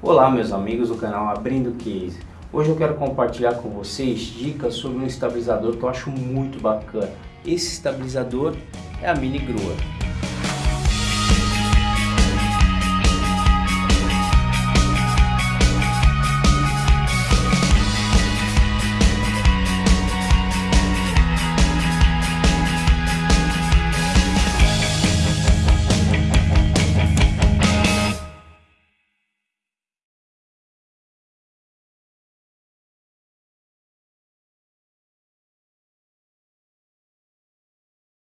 Olá meus amigos do canal Abrindo Case. Hoje eu quero compartilhar com vocês dicas sobre um estabilizador que eu acho muito bacana. Esse estabilizador é a Mini Grua.